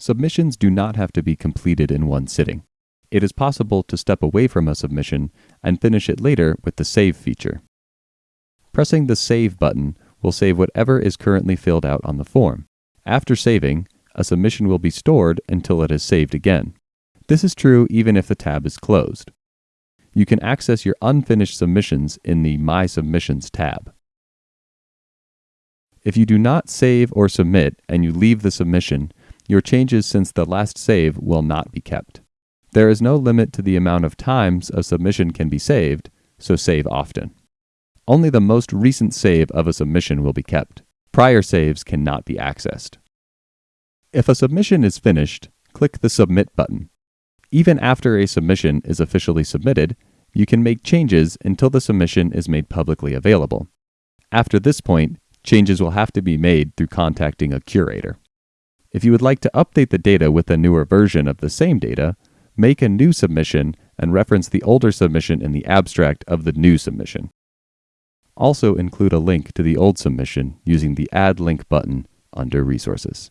Submissions do not have to be completed in one sitting. It is possible to step away from a submission and finish it later with the Save feature. Pressing the Save button will save whatever is currently filled out on the form. After saving, a submission will be stored until it is saved again. This is true even if the tab is closed. You can access your unfinished submissions in the My Submissions tab. If you do not save or submit and you leave the submission, your changes since the last save will not be kept. There is no limit to the amount of times a submission can be saved, so save often. Only the most recent save of a submission will be kept. Prior saves cannot be accessed. If a submission is finished, click the Submit button. Even after a submission is officially submitted, you can make changes until the submission is made publicly available. After this point, changes will have to be made through contacting a curator. If you would like to update the data with a newer version of the same data, make a new submission and reference the older submission in the abstract of the new submission. Also include a link to the old submission using the Add Link button under Resources.